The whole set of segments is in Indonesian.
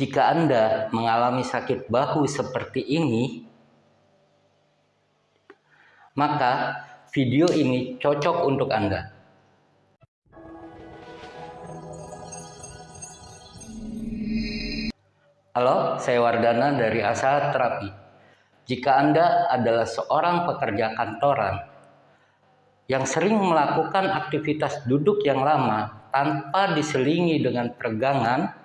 Jika Anda mengalami sakit bahu seperti ini, maka video ini cocok untuk Anda. Halo, saya Wardana dari Asa Terapi. Jika Anda adalah seorang pekerja kantoran yang sering melakukan aktivitas duduk yang lama tanpa diselingi dengan peregangan,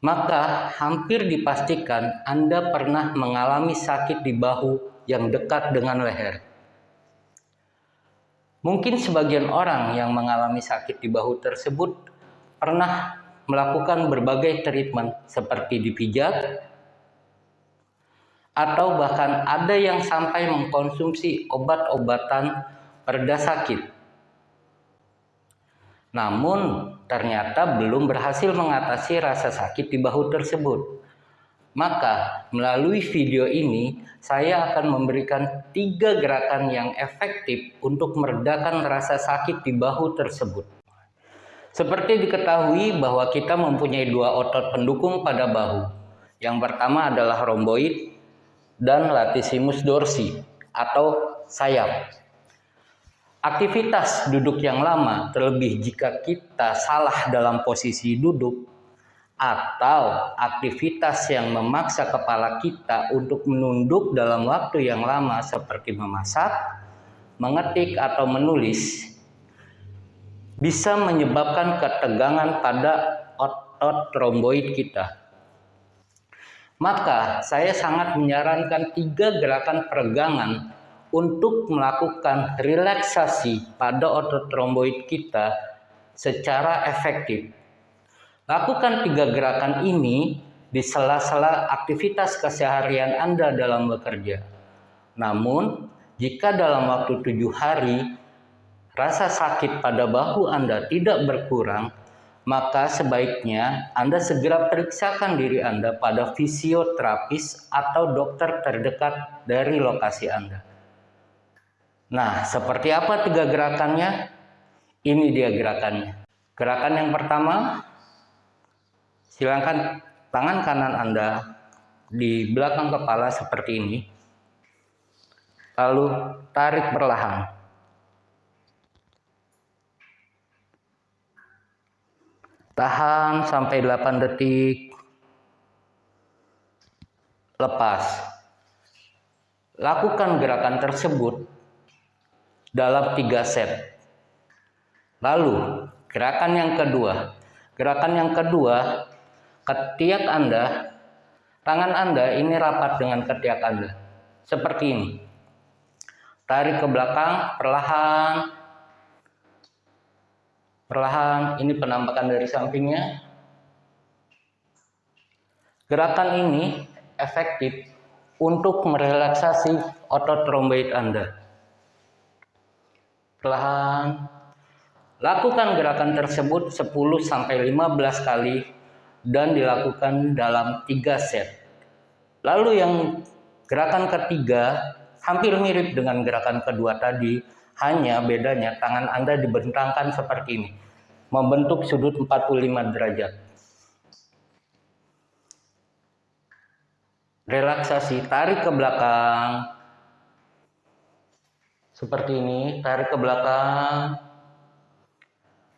maka hampir dipastikan Anda pernah mengalami sakit di bahu yang dekat dengan leher. Mungkin sebagian orang yang mengalami sakit di bahu tersebut pernah melakukan berbagai treatment seperti dipijat, atau bahkan ada yang sampai mengkonsumsi obat-obatan pereda sakit. Namun, ternyata belum berhasil mengatasi rasa sakit di bahu tersebut. Maka, melalui video ini, saya akan memberikan tiga gerakan yang efektif untuk meredakan rasa sakit di bahu tersebut. Seperti diketahui bahwa kita mempunyai dua otot pendukung pada bahu. Yang pertama adalah romboid dan latissimus dorsi atau sayap. Aktivitas duduk yang lama, terlebih jika kita salah dalam posisi duduk, atau aktivitas yang memaksa kepala kita untuk menunduk dalam waktu yang lama seperti memasak, mengetik, atau menulis, bisa menyebabkan ketegangan pada otot romboid kita. Maka saya sangat menyarankan tiga gerakan peregangan untuk melakukan relaksasi pada otot romboid kita secara efektif. Lakukan tiga gerakan ini di sela-sela aktivitas keseharian Anda dalam bekerja. Namun, jika dalam waktu tujuh hari rasa sakit pada bahu Anda tidak berkurang, maka sebaiknya Anda segera periksakan diri Anda pada fisioterapis atau dokter terdekat dari lokasi Anda. Nah, seperti apa tiga gerakannya? Ini dia gerakannya. Gerakan yang pertama, silakan tangan kanan Anda di belakang kepala seperti ini. Lalu tarik perlahan. Tahan sampai 8 detik. Lepas. Lakukan gerakan tersebut dalam tiga set. Lalu, gerakan yang kedua. Gerakan yang kedua, ketiak Anda, tangan Anda ini rapat dengan ketiak Anda. Seperti ini. Tarik ke belakang, perlahan. Perlahan, ini penampakan dari sampingnya. Gerakan ini efektif untuk merelaksasi otot romboid Anda. Perlahan. Lakukan gerakan tersebut 10 sampai 15 kali dan dilakukan dalam 3 set. Lalu yang gerakan ketiga hampir mirip dengan gerakan kedua tadi, hanya bedanya tangan Anda dibentangkan seperti ini, membentuk sudut 45 derajat. Relaksasi, tarik ke belakang, seperti ini, tarik ke belakang.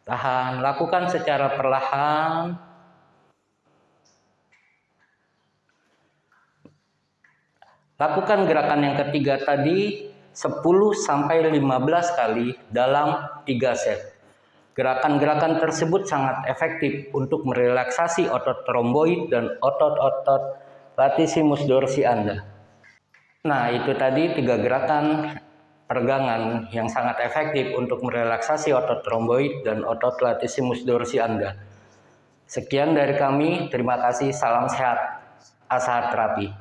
Tahan, lakukan secara perlahan. Lakukan gerakan yang ketiga tadi 10 sampai 15 kali dalam 3 set. Gerakan-gerakan tersebut sangat efektif untuk merelaksasi otot tromboid dan otot-otot latissimus dorsi Anda. Nah, itu tadi tiga gerakan peregangan yang sangat efektif untuk merelaksasi otot tromboid dan otot latissimus dorsi Anda. Sekian dari kami, terima kasih, salam sehat, asa terapi.